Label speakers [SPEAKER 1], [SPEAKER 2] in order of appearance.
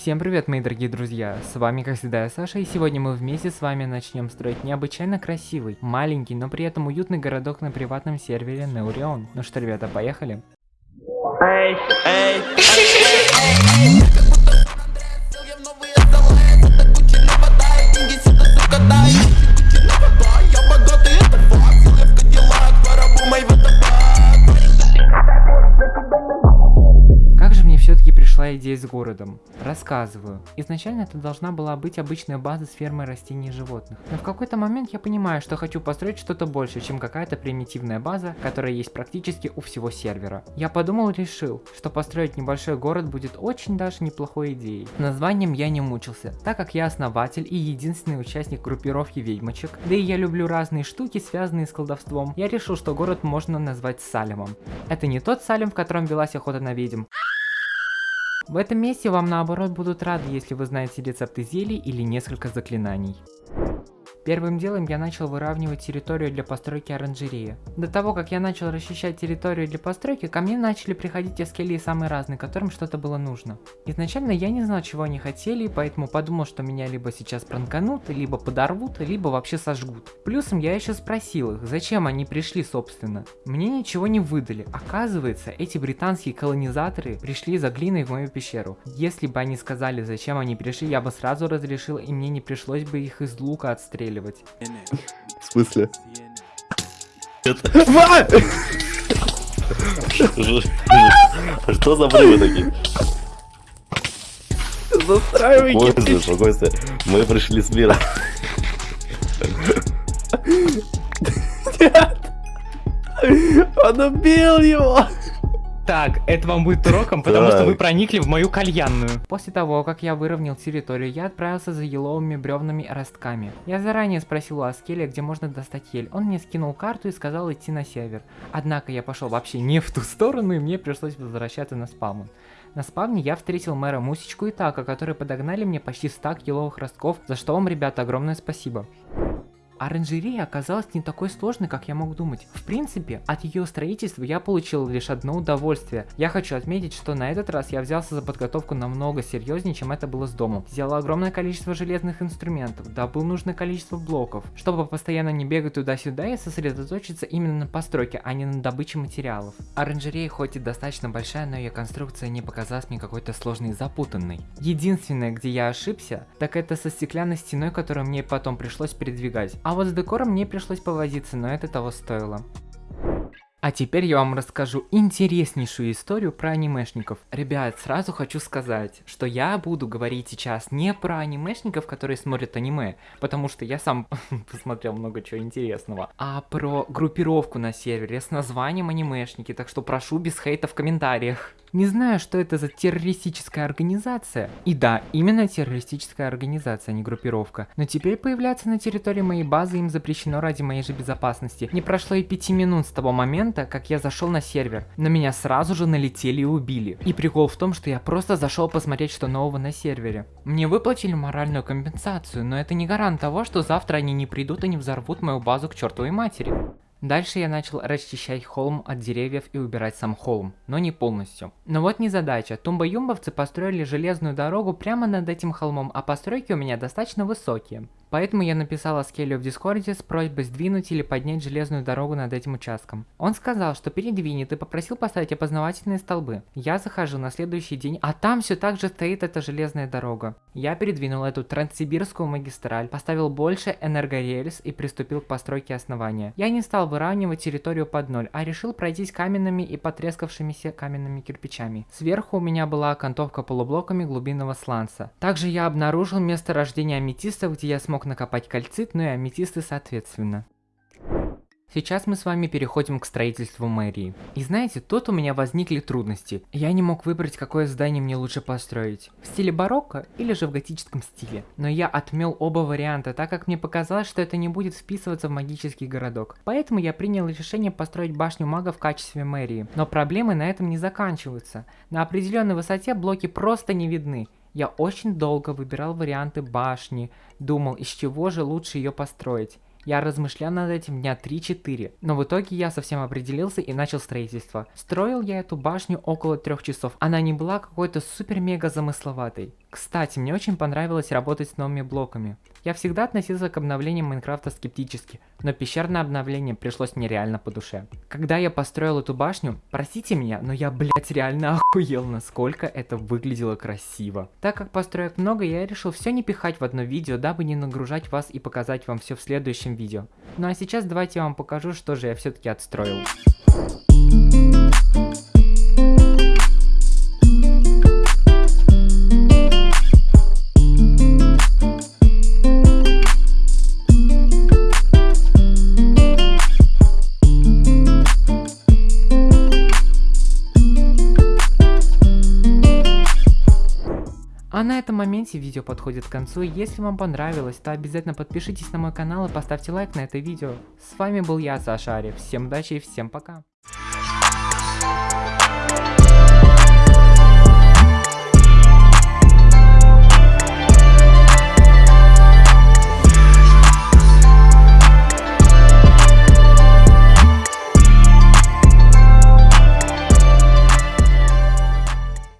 [SPEAKER 1] Всем привет, мои дорогие друзья, с вами как всегда я Саша, и сегодня мы вместе с вами начнем строить необычайно красивый, маленький, но при этом уютный городок на приватном сервере Неурион. Ну что, ребята, поехали?
[SPEAKER 2] Эй, эй,
[SPEAKER 1] Как городом? Рассказываю. Изначально это должна была быть обычная база с фермой растений и животных. Но в какой-то момент я понимаю, что хочу построить что-то больше, чем какая-то примитивная база, которая есть практически у всего сервера. Я подумал и решил, что построить небольшой город будет очень даже неплохой идеей. Названием я не мучился, так как я основатель и единственный участник группировки ведьмочек, да и я люблю разные штуки, связанные с колдовством, я решил, что город можно назвать Салемом. Это не тот Салем, в котором велась охота на ведьм, в этом месте вам наоборот будут рады, если вы знаете рецепты зелий или несколько заклинаний. Первым делом я начал выравнивать территорию для постройки оранжереи. До того, как я начал расчищать территорию для постройки, ко мне начали приходить эскелии самые разные, которым что-то было нужно. Изначально я не знал, чего они хотели, поэтому подумал, что меня либо сейчас пранканут, либо подорвут, либо вообще сожгут. Плюсом я еще спросил их, зачем они пришли собственно. Мне ничего не выдали. Оказывается, эти британские колонизаторы пришли за глиной в мою пещеру. Если бы они сказали, зачем они пришли, я бы сразу разрешил, и мне не пришлось бы их из лука отстреливать.
[SPEAKER 3] В смысле? Что за взрывы такие? что, Костя, мы пришли с мира.
[SPEAKER 2] Он убил его.
[SPEAKER 1] Так, это вам будет уроком, потому что вы проникли в мою кальянную. После того, как я выровнял территорию, я отправился за еловыми бревнами и ростками. Я заранее спросил у Аскеля, где можно достать ель. Он мне скинул карту и сказал идти на север. Однако я пошел вообще не в ту сторону, и мне пришлось возвращаться на спавн. На спавне я встретил мэра Мусечку и Така, которые подогнали мне почти стак еловых ростков, за что вам, ребята, огромное спасибо. Оранжерея оказалась не такой сложной, как я мог думать. В принципе, от ее строительства я получил лишь одно удовольствие. Я хочу отметить, что на этот раз я взялся за подготовку намного серьезнее, чем это было с домом. Взял огромное количество железных инструментов, добыл нужное количество блоков, чтобы постоянно не бегать туда-сюда и сосредоточиться именно на постройке, а не на добыче материалов. Оранжерея хоть и достаточно большая, но ее конструкция не показалась мне какой-то сложной и запутанной. Единственное, где я ошибся, так это со стеклянной стеной, которую мне потом пришлось передвигать. А вот с декором мне пришлось повозиться, но это того стоило. А теперь я вам расскажу интереснейшую историю про анимешников. Ребят, сразу хочу сказать, что я буду говорить сейчас не про анимешников, которые смотрят аниме, потому что я сам посмотрел много чего интересного, а про группировку на сервере с названием анимешники, так что прошу без хейта в комментариях. Не знаю, что это за террористическая организация. И да, именно террористическая организация, а не группировка. Но теперь появляться на территории моей базы им запрещено ради моей же безопасности. Не прошло и пяти минут с того момента, как я зашел на сервер. На меня сразу же налетели и убили. И прикол в том, что я просто зашел посмотреть, что нового на сервере. Мне выплатили моральную компенсацию, но это не гарант того, что завтра они не придут и не взорвут мою базу к чертовой матери. Дальше я начал расчищать холм от деревьев и убирать сам холм, но не полностью. Но вот незадача, тумбо-юмбовцы построили железную дорогу прямо над этим холмом, а постройки у меня достаточно высокие. Поэтому я написал Аскелю в Дискорде с просьбой сдвинуть или поднять железную дорогу над этим участком. Он сказал, что передвинет и попросил поставить опознавательные столбы. Я захожу на следующий день, а там все так же стоит эта железная дорога. Я передвинул эту транссибирскую магистраль, поставил больше энергорельс и приступил к постройке основания. Я не стал выравнивать территорию под ноль, а решил пройтись каменными и потрескавшимися каменными кирпичами. Сверху у меня была окантовка полублоками глубинного сланца. Также я обнаружил место рождения аметистов, где я смог накопать кальцит, ну и аметисты соответственно. Сейчас мы с вами переходим к строительству мэрии. И знаете, тут у меня возникли трудности. Я не мог выбрать, какое здание мне лучше построить. В стиле барокко или же в готическом стиле. Но я отмел оба варианта, так как мне показалось, что это не будет вписываться в магический городок. Поэтому я принял решение построить башню мага в качестве мэрии. Но проблемы на этом не заканчиваются. На определенной высоте блоки просто не видны. Я очень долго выбирал варианты башни, думал, из чего же лучше ее построить. Я размышлял над этим дня 3-4, но в итоге я совсем определился и начал строительство. Строил я эту башню около трех часов, она не была какой-то супер-мега замысловатой. Кстати, мне очень понравилось работать с новыми блоками. Я всегда относился к обновлениям Майнкрафта скептически, но пещерное обновление пришлось мне реально по душе. Когда я построил эту башню, простите меня, но я, блять, реально охуел, насколько это выглядело красиво. Так как построек много, я решил все не пихать в одно видео, дабы не нагружать вас и показать вам все в следующем видео. Ну а сейчас давайте я вам покажу, что же я все-таки отстроил. А на этом моменте видео подходит к концу, если вам понравилось, то обязательно подпишитесь на мой канал и поставьте лайк на это видео. С вами был я, Саша Арев, всем удачи и всем пока.